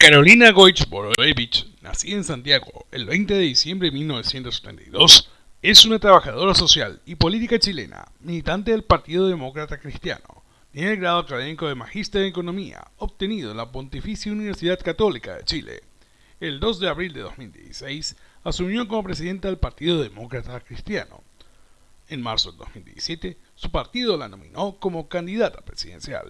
Carolina Goich Borovich, nacida en Santiago el 20 de diciembre de 1972, es una trabajadora social y política chilena, militante del Partido Demócrata Cristiano. Tiene el grado académico de Magíster en Economía, obtenido en la Pontificia Universidad Católica de Chile. El 2 de abril de 2016 asumió como presidenta del Partido Demócrata Cristiano. En marzo de 2017, su partido la nominó como candidata presidencial.